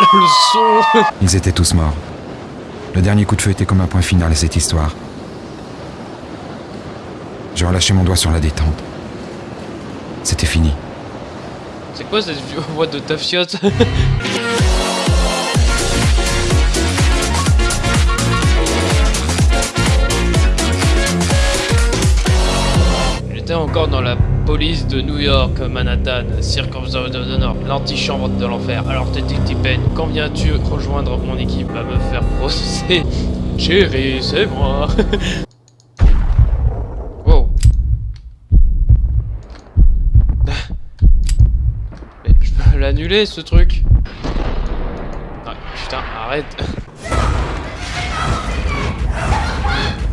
le son Ils étaient tous morts. Le dernier coup de feu était comme un point final à cette histoire. Je relâchais mon doigt sur la détente. C'était fini. C'est quoi cette voix de tafiote J'étais encore dans la police de New York, Manhattan, circonstance de Nord, l'antichambre de l'enfer. Alors Pen, quand viens-tu rejoindre mon équipe à me faire processer Chérie, c'est moi Wow. Mais je peux l'annuler ce truc Ah putain, arrête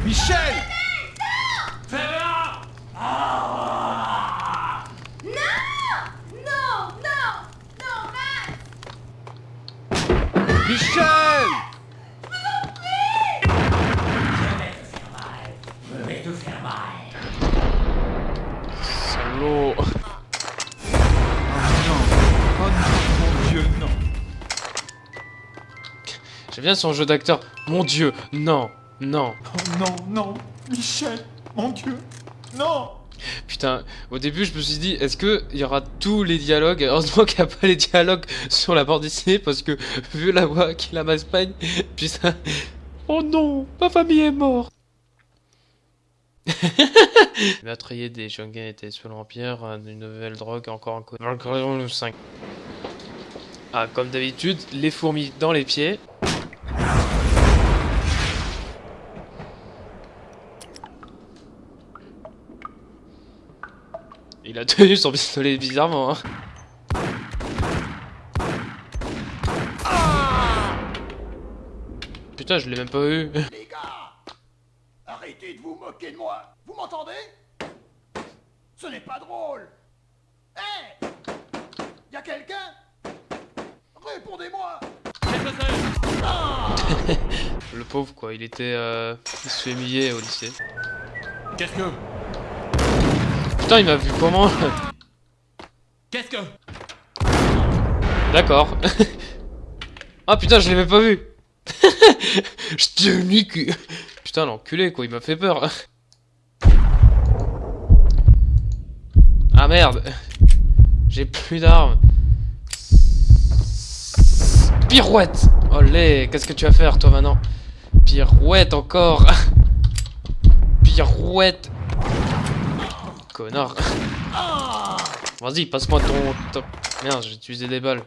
Michel bien son jeu d'acteur. Mon dieu, non, non. Oh non, non Michel Mon Dieu Non Putain, au début je me suis dit, est-ce que il y aura tous les dialogues? Heureusement qu'il n'y a pas les dialogues sur la bande dessinée parce que vu la voix qu'il a m'Espagne, putain. Oh non, ma famille est morte. Meurtrier des Shogun était sous l'Empire, une nouvelle drogue encore en code. 5. Ah, comme d'habitude, les fourmis dans les pieds. Il a tenu son pistolet bizarrement. Hein. Putain, je l'ai même pas eu. Les gars Arrêtez de vous moquer de moi Vous m'entendez? Ce n'est pas drôle Hé Y'a quelqu'un? Répondez-moi Le pauvre quoi, il était euh, au lycée. Qu'est-ce que Putain, il m'a vu comment Qu'est-ce que D'accord. ah putain, je même pas vu. je t'ai niqué. Putain, l'enculé quoi, il m'a fait peur. ah merde. J'ai plus d'armes. Pirouette Olé, qu'est-ce que tu vas faire toi maintenant? Pirouette encore Pirouette Connard Vas-y, passe-moi ton top. Merde, j'ai utilisé des balles.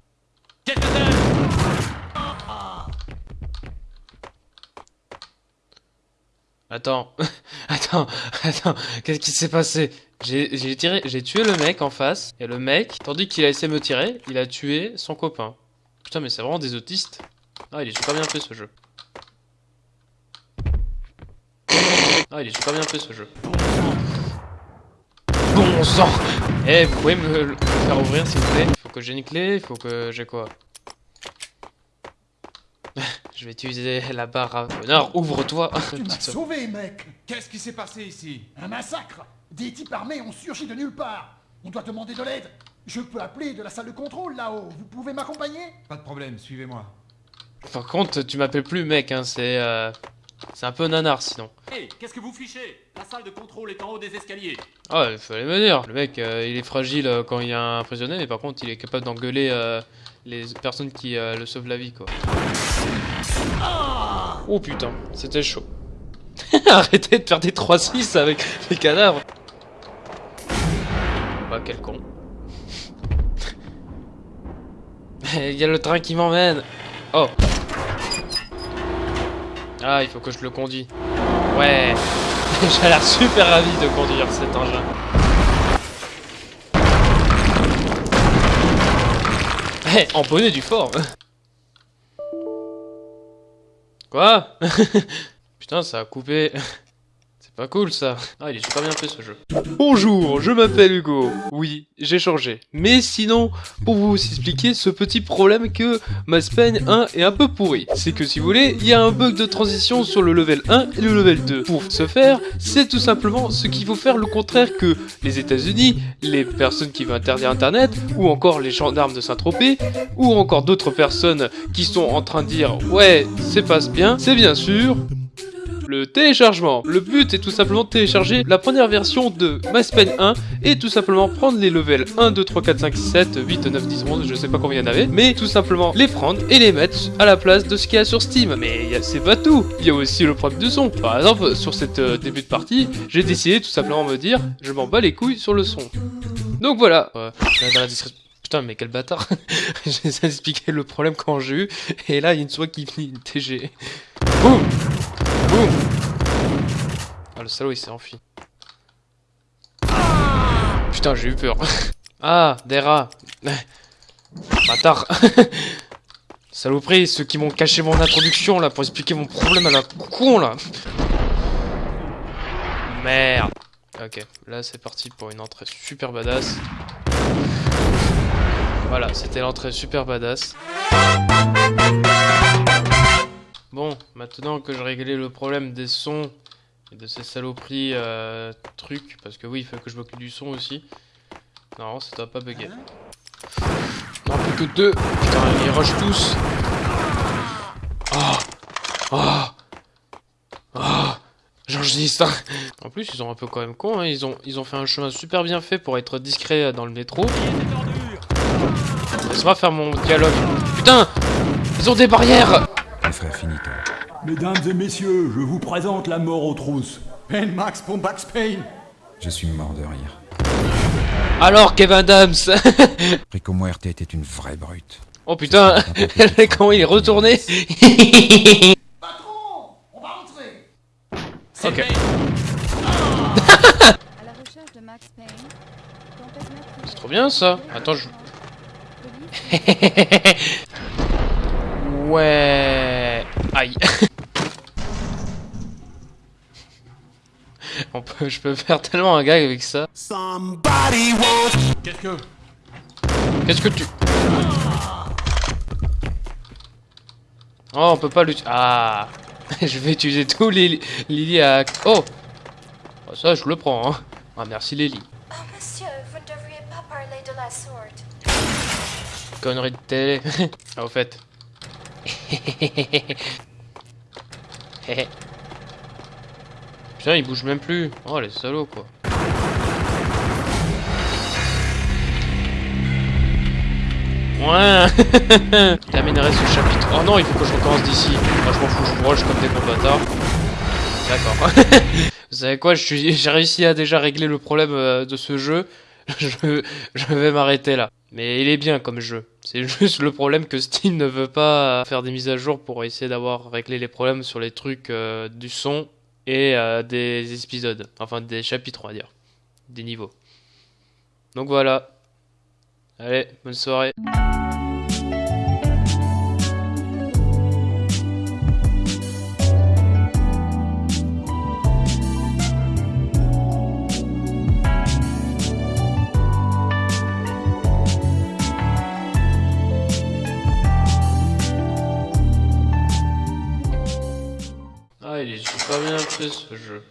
Attends, attends, attends, qu'est-ce qui s'est passé? J'ai tiré, j'ai tué le mec en face, et le mec, tandis qu'il a essayé de me tirer, il a tué son copain. Putain, mais c'est vraiment des autistes. Ah, il est super bien fait ce jeu. Ah, il est super bien fait ce jeu. Bon sang Eh, vous pouvez me le faire ouvrir s'il vous plaît. Faut que j'ai une clé, il faut que j'ai quoi? Je vais utiliser la barre à... Connard, ouvre-toi. Tu m'as sauvé, mec. Qu'est-ce qui s'est passé ici? Un massacre? Des types armés ont surgi de nulle part. On doit demander de l'aide. Je peux appeler de la salle de contrôle là-haut. Vous pouvez m'accompagner? Pas de problème, suivez-moi. Par contre, tu m'appelles plus mec, hein, c'est... Euh... C'est un peu nanar sinon. Hé, qu'est-ce que vous fichez? La salle de contrôle est en haut des escaliers. Ah, il fallait me dire. Le mec, euh, il est fragile euh, quand il y a un prisonnier, mais par contre, il est capable d'engueuler euh, les personnes qui le sauvent la vie, quoi. Oh putain, c'était chaud. Arrêtez de faire des 3-6 avec les cadavres. Bah, quel con. Il y a le train qui m'emmène. Oh. Ah, il faut que je le conduis. Ouais. J'ai l'air super ravi de conduire cet engin. Eh, du fort Quoi? Putain, ça a coupé. Pas cool ça. Ah, il est super bien fait ce jeu. Bonjour, je m'appelle Hugo. Oui, j'ai changé. Mais sinon, pour vous expliquer ce petit problème que Payne 1 est un peu pourri. C'est que si vous voulez, il y a un bug de transition sur le level 1 et le level 2. Pour ce faire, c'est tout simplement ce qu'il faut faire le contraire que les États-Unis, les personnes qui veulent interdire Internet, ou encore les gendarmes de Saint-Tropez, ou encore d'autres personnes qui sont en train de dire ouais, c'est passe bien, c'est bien sûr le téléchargement. Le but est tout simplement de télécharger la première version de Mass Payne 1 et tout simplement prendre les levels 1, 2, 3, 4, 5, 6, 7, 8, 9, 10, 11, je sais pas combien il y en avait, mais tout simplement les prendre et les mettre à la place de ce qu'il y a sur Steam. Mais c'est pas tout, il y a aussi le problème de son. Par exemple, sur cette euh, début de partie, j'ai décidé tout simplement de me dire, je m'en bats les couilles sur le son. Donc voilà, Euh, dans la description. Putain, mais quel bâtard J'ai d'expliquer le problème quand j'ai eu, et là, il y a une souris qui finit TG. Boum Ah, le salaud, il s'est enfui. Putain, j'ai eu peur. Ah, des rats Bâtard Saloperie, ceux qui m'ont caché mon introduction, là, pour expliquer mon problème à la con, là Merde Ok, là, c'est parti pour une entrée super badass. Voilà, c'était l'entrée super badass. Bon, maintenant que j'ai réglé le problème des sons et de ces saloperies euh, trucs, parce que oui, il faut que je m'occupe du son aussi. Non, ça doit pas bugger. Non, plus que deux Putain, ils rushent tous Ah Ah Ah J'enregistre hein. En plus, ils sont un peu quand même cons, hein. ils, ont, ils ont fait un chemin super bien fait pour être discret dans le métro. Laisse-moi faire mon dialogue. Putain Ils ont des barrières Frères, finis-toi. Mesdames et messieurs, je vous présente la mort aux trousses. Pen Max pour Max Payne. Je suis mort de rire. Alors, Kevin Adams Rico Muerte était une vraie brute. Oh putain Comment il est retourné Patron On va rentrer C'est Ok. C'est trop bien ça Attends, je... Ouais... Aïe On peut, je peux faire tellement un gag avec ça. Qu'est-ce que Qu'est-ce que tu... Oh, on peut pas l'utiliser... Ah Je vais utiliser tous les Lily à... Oh Oh, Ça, je le prends, hein. Ah, merci Lily. Oh, monsieur, vous ne devriez pas parler de la sorte. Connerie de télé. ah, au fait. Putain, il bouge même plus. Oh, les salauds, quoi. Ouais Terminerai ce chapitre. Oh non, il faut que je recommence d'ici. Moi, je m'en fous, je rush comme des gros bâtards. D'accord. Vous savez quoi, j'ai réussi à déjà régler le problème euh, de ce jeu. je, vais m'arrêter là. Mais il est bien comme jeu. C'est juste le problème que Steam ne veut pas faire des mises à jour pour essayer d'avoir réglé les problèmes sur les trucs euh, du son et euh, des épisodes. Enfin, des chapitres, on va dire. Des niveaux. Donc voilà. Allez, bonne soirée. Bien fait ce jeu.